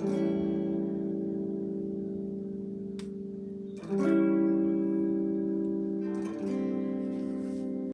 Amen.